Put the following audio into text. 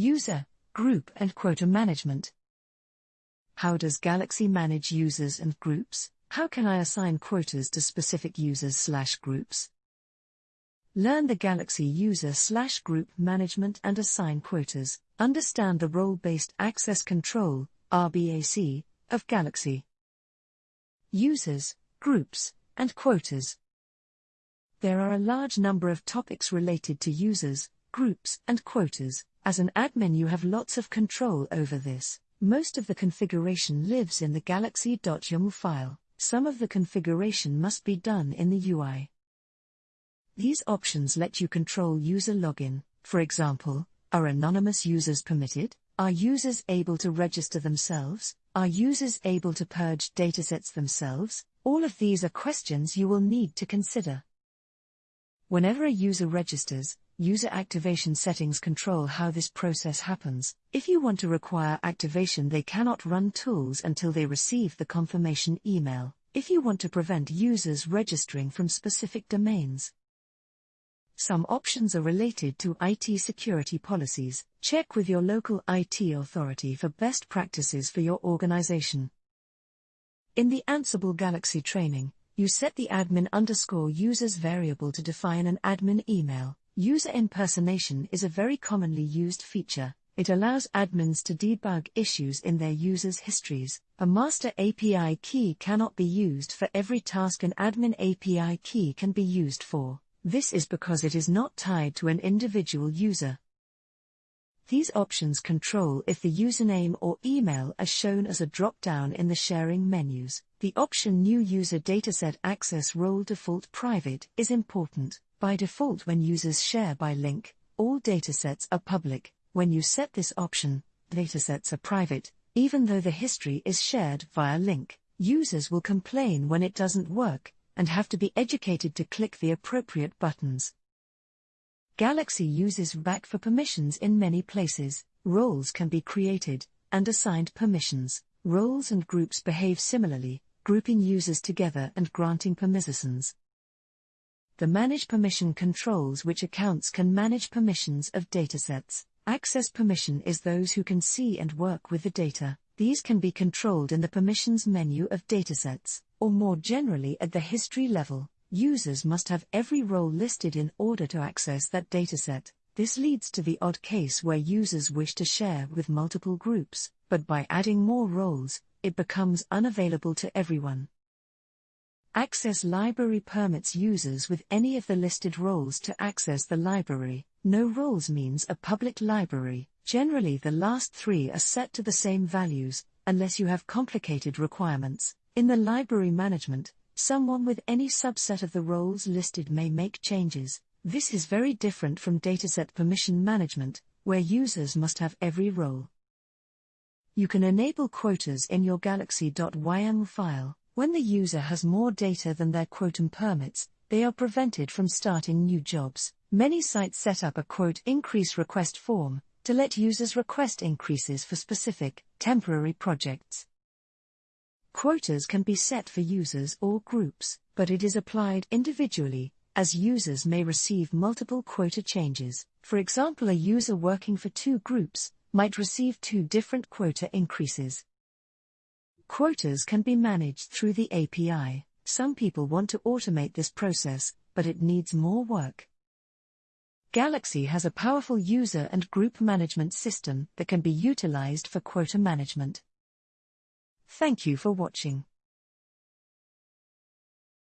User, Group and Quota Management. How does Galaxy manage users and groups? How can I assign quotas to specific users slash groups? Learn the Galaxy user slash group management and assign quotas. Understand the role based access control, RBAC, of Galaxy. Users, groups, and quotas. There are a large number of topics related to users, groups, and quotas. As an admin, you have lots of control over this. Most of the configuration lives in the galaxy.yaml file. Some of the configuration must be done in the UI. These options let you control user login. For example, are anonymous users permitted? Are users able to register themselves? Are users able to purge datasets themselves? All of these are questions you will need to consider. Whenever a user registers, user activation settings control how this process happens. If you want to require activation, they cannot run tools until they receive the confirmation email. If you want to prevent users registering from specific domains, some options are related to IT security policies. Check with your local IT authority for best practices for your organization. In the Ansible Galaxy training, you set the admin underscore users variable to define an admin email. User impersonation is a very commonly used feature. It allows admins to debug issues in their users' histories. A master API key cannot be used for every task an admin API key can be used for. This is because it is not tied to an individual user. These options control if the username or email are shown as a drop-down in the sharing menus. The option New User Dataset Access Role Default Private is important. By default when users share by link, all datasets are public. When you set this option, datasets are private, even though the history is shared via link. Users will complain when it doesn't work, and have to be educated to click the appropriate buttons. Galaxy uses RBAC for permissions in many places. Roles can be created and assigned permissions. Roles and groups behave similarly, grouping users together and granting permissions. The Manage Permission controls which accounts can manage permissions of datasets. Access permission is those who can see and work with the data. These can be controlled in the permissions menu of datasets, or more generally at the history level. Users must have every role listed in order to access that dataset. This leads to the odd case where users wish to share with multiple groups, but by adding more roles, it becomes unavailable to everyone. Access library permits users with any of the listed roles to access the library. No roles means a public library. Generally, the last three are set to the same values, unless you have complicated requirements. In the library management, Someone with any subset of the roles listed may make changes. This is very different from dataset permission management, where users must have every role. You can enable quotas in your galaxy.yml file. When the user has more data than their quotum permits, they are prevented from starting new jobs. Many sites set up a quote increase request form to let users request increases for specific, temporary projects. Quotas can be set for users or groups, but it is applied individually, as users may receive multiple quota changes. For example, a user working for two groups might receive two different quota increases. Quotas can be managed through the API. Some people want to automate this process, but it needs more work. Galaxy has a powerful user and group management system that can be utilized for quota management. Thank you for watching.